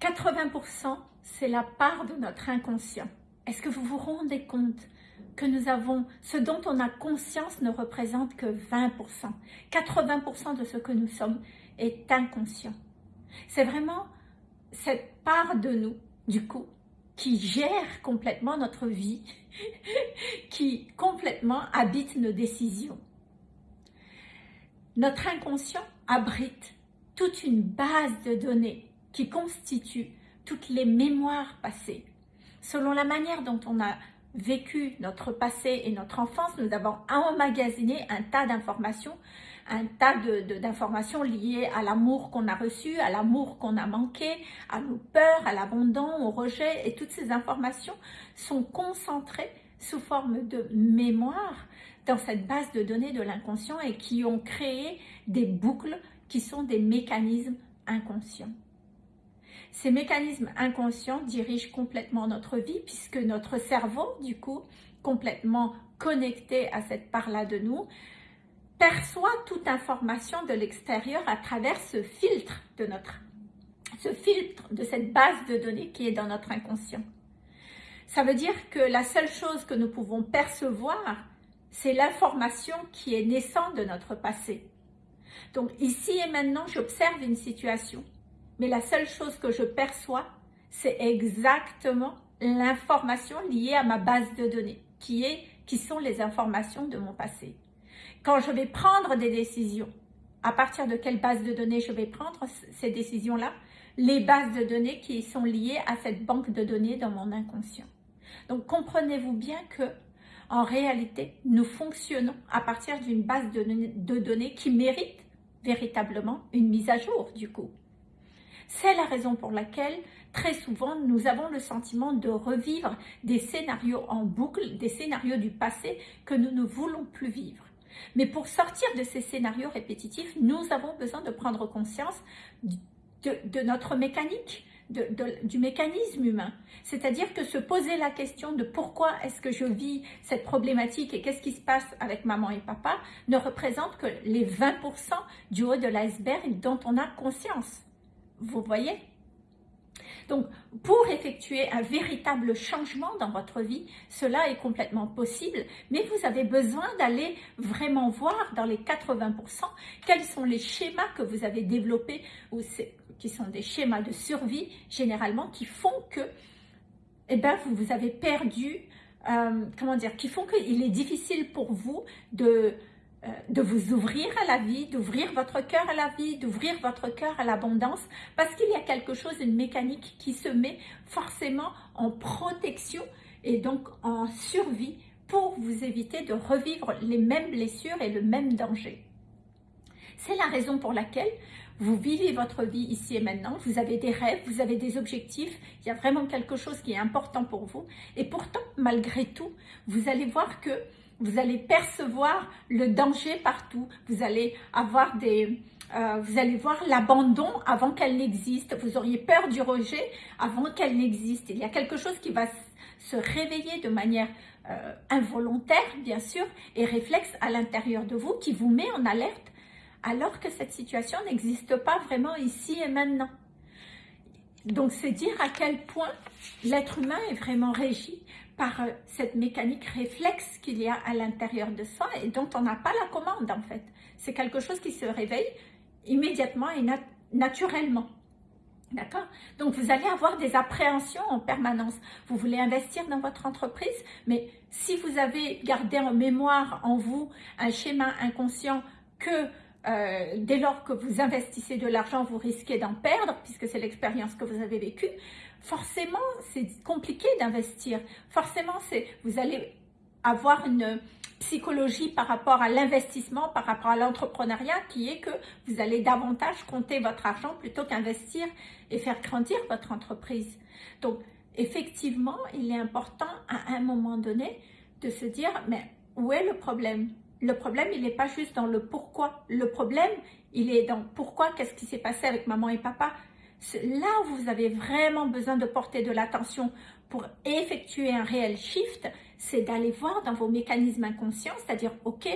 80%, c'est la part de notre inconscient. Est-ce que vous vous rendez compte que nous avons, ce dont on a conscience ne représente que 20%. 80% de ce que nous sommes est inconscient. C'est vraiment cette part de nous, du coup, qui gère complètement notre vie, qui complètement habite nos décisions. Notre inconscient abrite toute une base de données qui constitue toutes les mémoires passées. Selon la manière dont on a vécu notre passé et notre enfance, nous avons emmagasiné un tas d'informations, un tas d'informations liées à l'amour qu'on a reçu, à l'amour qu'on a manqué, à nos peurs, à l'abandon, au rejet. Et toutes ces informations sont concentrées sous forme de mémoire dans cette base de données de l'inconscient et qui ont créé des boucles qui sont des mécanismes inconscients. Ces mécanismes inconscients dirigent complètement notre vie puisque notre cerveau, du coup, complètement connecté à cette part-là de nous, perçoit toute information de l'extérieur à travers ce filtre de notre ce filtre de cette base de données qui est dans notre inconscient. Ça veut dire que la seule chose que nous pouvons percevoir, c'est l'information qui est naissante de notre passé. Donc ici et maintenant, j'observe une situation mais la seule chose que je perçois, c'est exactement l'information liée à ma base de données, qui, est, qui sont les informations de mon passé. Quand je vais prendre des décisions, à partir de quelle base de données je vais prendre ces décisions-là? Les bases de données qui sont liées à cette banque de données dans mon inconscient. Donc comprenez-vous bien que en réalité, nous fonctionnons à partir d'une base de, de données qui mérite véritablement une mise à jour du coup. C'est la raison pour laquelle très souvent nous avons le sentiment de revivre des scénarios en boucle, des scénarios du passé que nous ne voulons plus vivre. Mais pour sortir de ces scénarios répétitifs, nous avons besoin de prendre conscience de, notre mécanique, du mécanisme humain. C'est-à-dire que se poser la question de pourquoi est-ce que je vis cette problématique et qu'est-ce qui se passe avec maman et papa ne représente que les 20% du haut de l'iceberg dont on a conscience. Vous voyez? Donc, pour effectuer un véritable changement dans votre vie, cela est complètement possible, mais vous avez besoin d'aller vraiment voir dans les 80% quels sont les schémas que vous avez développés, ou qui sont des schémas de survie généralement, qui font que eh ben, vous, vous avez perdu, euh, comment dire, qui font qu'il est difficile pour vous de de vous ouvrir à la vie, d'ouvrir votre cœur à la vie, d'ouvrir votre cœur à l'abondance, parce qu'il y a quelque chose, une mécanique qui se met forcément en protection et donc en survie pour vous éviter de revivre les mêmes blessures et le même danger. C'est la raison pour laquelle vous vivez votre vie ici et maintenant, vous avez des rêves, vous avez des objectifs, il y a vraiment quelque chose qui est important pour vous. Et pourtant, malgré tout, vous allez voir que vous allez percevoir le danger partout. Vous allez avoir des... Euh, vous allez voir l'abandon avant qu'elle n'existe. Vous auriez peur du rejet avant qu'elle n'existe. Il y a quelque chose qui va se réveiller de manière euh, involontaire, bien sûr, et réflexe à l'intérieur de vous qui vous met en alerte alors que cette situation n'existe pas vraiment ici et maintenant. Donc, c'est dire à quel point l'être humain est vraiment régi par euh, cette mécanique réflexe qu'il y a à l'intérieur de soi et dont on n'a pas la commande en fait. C'est quelque chose qui se réveille immédiatement et naturellement. D'accord? Donc, vous allez avoir des appréhensions en permanence. Vous voulez investir dans votre entreprise, mais si vous avez gardé en mémoire en vous un schéma inconscient que euh, dès lors que vous investissez de l'argent, vous risquez d'en perdre, puisque c'est l'expérience que vous avez vécue, forcément, c'est compliqué d'investir. Forcément, vous allez avoir une psychologie par rapport à l'investissement, par rapport à l'entrepreneuriat, qui est que vous allez davantage compter votre argent plutôt qu'investir et faire grandir votre entreprise. Donc, effectivement, il est important à un moment donné de se dire, mais où est le problème? Le problème, il n'est pas juste dans le pourquoi. Le problème, il est dans pourquoi, qu'est-ce qui s'est passé avec maman et papa là où vous avez vraiment besoin de porter de l'attention pour effectuer un réel shift, c'est d'aller voir dans vos mécanismes inconscients, c'est-à-dire, ok,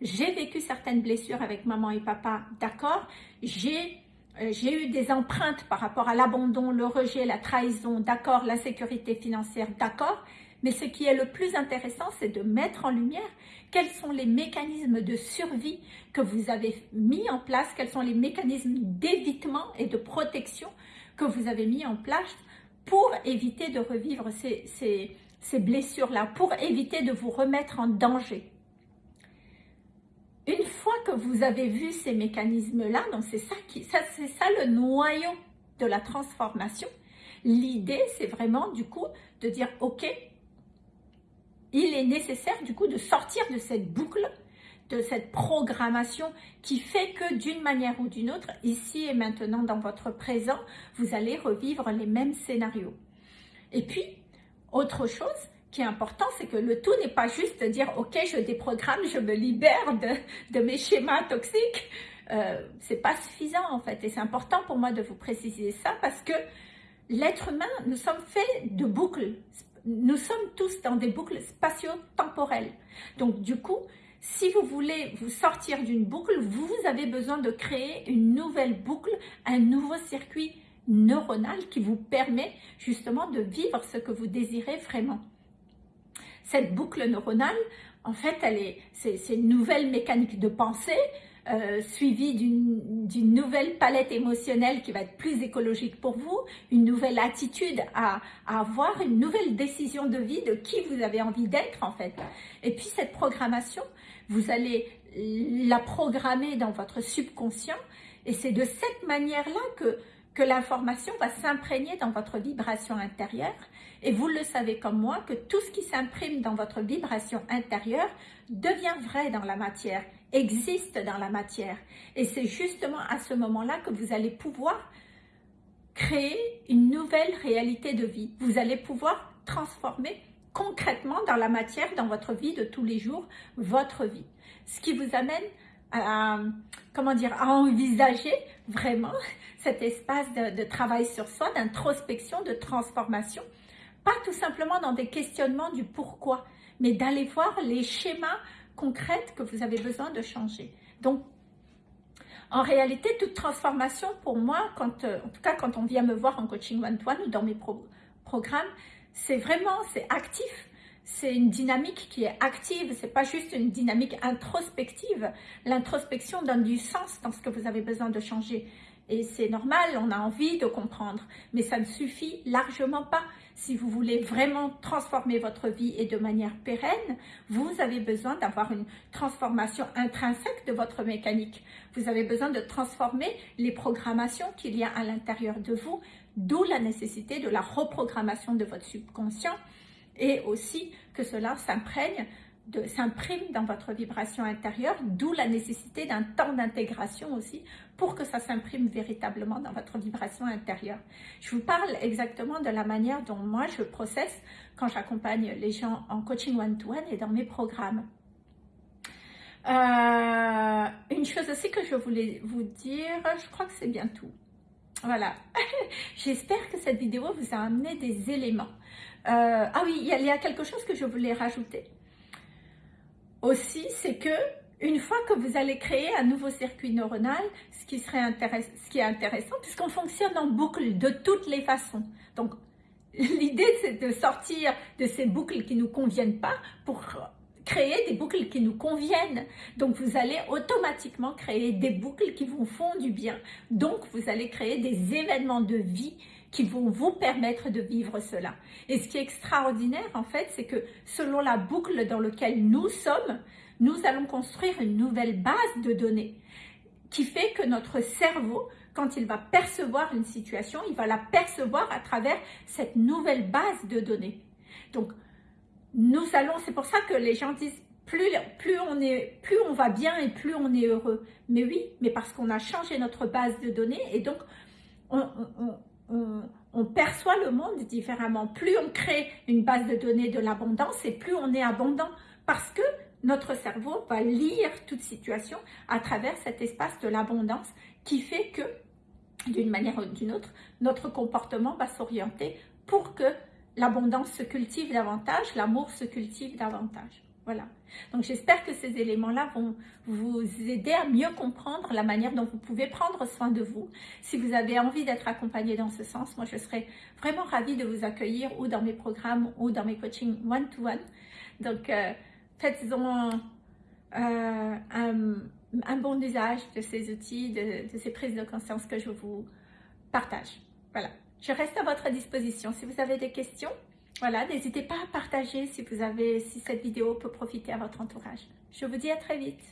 j'ai vécu certaines blessures avec maman et papa, d'accord, j'ai euh, j'ai eu des empreintes par rapport à l'abandon, le rejet, la trahison, d'accord, l'insécurité financière, d'accord. Mais ce qui est le plus intéressant, c'est de mettre en lumière quels sont les mécanismes de survie que vous avez mis en place, quels sont les mécanismes d'évitement et de protection que vous avez mis en place pour éviter de revivre ces, blessures-là, pour éviter de vous remettre en danger. Une fois que vous avez vu ces mécanismes-là, c'est ça, ça le noyau de la transformation, l'idée c'est vraiment du coup de dire ok, il est nécessaire du coup de sortir de cette boucle, de cette programmation qui fait que d'une manière ou d'une autre, ici et maintenant dans votre présent, vous allez revivre les mêmes scénarios. Et puis, autre chose, qui est important, c'est que le tout n'est pas juste de dire « Ok, je déprogramme, je me libère de, mes schémas toxiques euh, C'est pas suffisant en fait. Et c'est important pour moi de vous préciser ça parce que l'être humain, nous sommes faits de boucles. Nous sommes tous dans des boucles spatio-temporelles. Donc du coup, si vous voulez vous sortir d'une boucle, vous avez besoin de créer une nouvelle boucle, un nouveau circuit neuronal qui vous permet justement de vivre ce que vous désirez vraiment cette boucle neuronale, en fait, c'est une nouvelle mécanique de pensée euh, suivie d'une nouvelle palette émotionnelle qui va être plus écologique pour vous, une nouvelle attitude à, avoir, une nouvelle décision de vie de qui vous avez envie d'être en fait. Et puis cette programmation, vous allez la programmer dans votre subconscient et c'est de cette manière-là que que l'information va s'imprégner dans votre vibration intérieure et vous le savez comme moi que tout ce qui s'imprime dans votre vibration intérieure devient vrai dans la matière, existe dans la matière. Et c'est justement à ce moment-là que vous allez pouvoir créer une nouvelle réalité de vie. Vous allez pouvoir transformer concrètement dans la matière, dans votre vie de tous les jours, votre vie. Ce qui vous amène à, comment dire, à envisager vraiment cet espace de, travail sur soi, d'introspection, de transformation. Pas tout simplement dans des questionnements du pourquoi, mais d'aller voir les schémas concrets que vous avez besoin de changer. Donc, en réalité, toute transformation, pour moi, quand, euh, en tout cas quand on vient me voir en coaching one-to-one ou dans mes programmes, c'est vraiment, c'est actif c'est une dynamique qui est active, c'est pas juste une dynamique introspective. L'introspection donne du sens dans ce que vous avez besoin de changer. Et c'est normal, on a envie de comprendre, mais ça ne suffit largement pas. Si vous voulez vraiment transformer votre vie et de manière pérenne, vous avez besoin d'avoir une transformation intrinsèque de votre mécanique. Vous avez besoin de transformer les programmations qu'il y a à l'intérieur de vous, d'où la nécessité de la reprogrammation de votre subconscient et aussi que cela s'imprègne s'imprime dans votre vibration intérieure, d'où la nécessité d'un temps d'intégration aussi pour que ça s'imprime véritablement dans votre vibration intérieure. Je vous parle exactement de la manière dont moi je processe quand j'accompagne les gens en coaching one-to-one et dans mes programmes. Euh, une chose aussi que je voulais vous dire, je crois que c'est bien tout. Voilà, j'espère que cette vidéo vous a amené des éléments. Euh, ah oui, il y, a, quelque chose que je voulais rajouter. Aussi, c'est que une fois que vous allez créer un nouveau circuit neuronal, ce qui, serait ce qui est intéressant, puisqu'on fonctionne en boucle de toutes les façons. Donc, l'idée, c'est de sortir de ces boucles qui ne nous conviennent pas pour créer des boucles qui nous conviennent. Donc, vous allez automatiquement créer des boucles qui vous font du bien. Donc, vous allez créer des événements de vie qui vont vous permettre de vivre cela. Et ce qui est extraordinaire, en fait, c'est que selon la boucle dans laquelle nous sommes, nous allons construire une nouvelle base de données qui fait que notre cerveau, quand il va percevoir une situation, il va la percevoir à travers cette nouvelle base de données. Donc, nous allons, c'est pour ça que les gens disent plus, plus, on est, plus on va bien et plus on est heureux. Mais oui, mais parce qu'on a changé notre base de données et donc on, on, perçoit le monde différemment. Plus on crée une base de données de l'abondance et plus on est abondant parce que notre cerveau va lire toute situation à travers cet espace de l'abondance qui fait que, d'une manière ou d'une autre, notre comportement va s'orienter pour que l'abondance se cultive davantage, l'amour se cultive davantage. Voilà. Donc j'espère que ces éléments-là vont vous aider à mieux comprendre la manière dont vous pouvez prendre soin de vous. Si vous avez envie d'être accompagné dans ce sens, moi je serais vraiment ravie de vous accueillir ou dans mes programmes ou dans mes coachings one-to-one. Donc euh, faites-en euh, un, bon usage de ces outils, de, de ces prises de conscience que je vous partage. Voilà. Je reste à votre disposition. Si vous avez des questions, voilà, n'hésitez pas à partager si, vous avez, si cette vidéo peut profiter à votre entourage. Je vous dis à très vite.